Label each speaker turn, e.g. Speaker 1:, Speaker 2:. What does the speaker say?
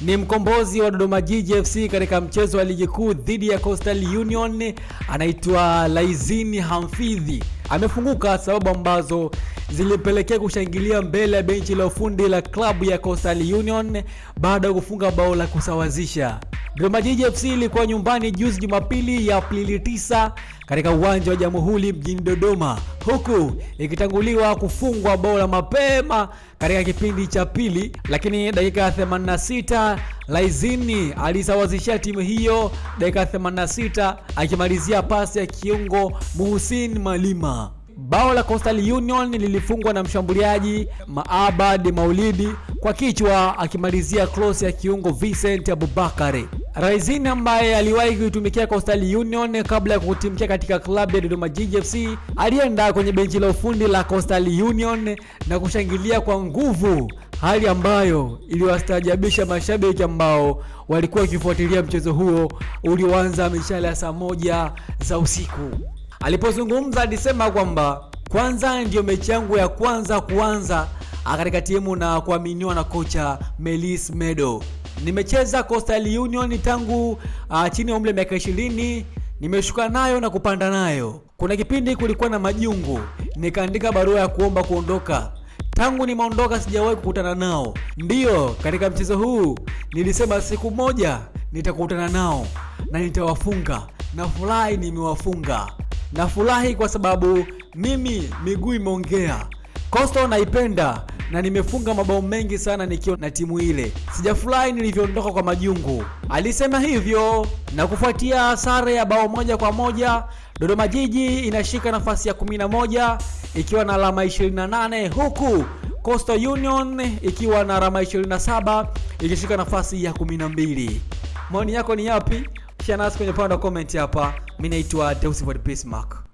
Speaker 1: ni mkombozi wa Dodoma Jiji FC katika mchezo wa ligi kuu dhidi ya Coastal Union, anaitwa Laizini Hamfidhi. Amefunguka sababu ambazo zilipelekea kushangilia mbele ya benchi la ufundi la klabu ya Coastal Union baada ya kufunga bao la kusawazisha. Dodoma Jiji FC ilikuwa nyumbani juzi Jumapili ya Aprili 9 katika uwanja wa Jamhuri mjini Dodoma, huku ikitanguliwa kufungwa bao la mapema katika kipindi cha pili, lakini dakika ya 86 Laizini alisawazishia timu hiyo dakika 86 akimalizia pasi ya kiungo Muhsin Malima. Bao la Coastal Union lilifungwa na mshambuliaji Maabad Maulidi kwa kichwa akimalizia cross ya kiungo Vincent Abubakari. Raizini ambaye aliwahi kuitumikia Coastal Union kabla ya kutimkia katika klabu ya Dodoma Jiji FC alienda kwenye benchi la ufundi la Coastal Union na kushangilia kwa nguvu, hali ambayo iliwastaajabisha mashabiki ambao walikuwa wakifuatilia mchezo huo ulioanza mishale ya saa moja za usiku. Alipozungumza alisema kwamba kwanza ndiyo mechi yangu ya kwanza kuanza katika timu na kuaminiwa na kocha Melis Medo. Nimecheza Coastal Union tangu uh, chini ya umri miaka 20. Nimeshuka nayo na kupanda nayo. Kuna kipindi kulikuwa na majungu, nikaandika barua ya kuomba kuondoka. Tangu nimeondoka sijawahi kukutana nao. Ndiyo, katika mchezo huu nilisema siku moja nitakutana nao na nitawafunga. Nafurahi nimewafunga. Nafurahi kwa sababu mimi miguu imeongea. Coastal naipenda na nimefunga mabao mengi sana nikiwa na timu ile. Sijafurahi nilivyoondoka kwa majungu. Alisema hivyo na kufuatia sare ya bao moja kwa moja, Dodoma Jiji inashika nafasi ya 11 ikiwa na alama 28 huku Coastal Union ikiwa na alama 27 ikishika nafasi ya 12. Maoni yako ni yapi? Share nasi kwenye upande wa comment hapa. Mimi naitwa Deusivod Bismarck.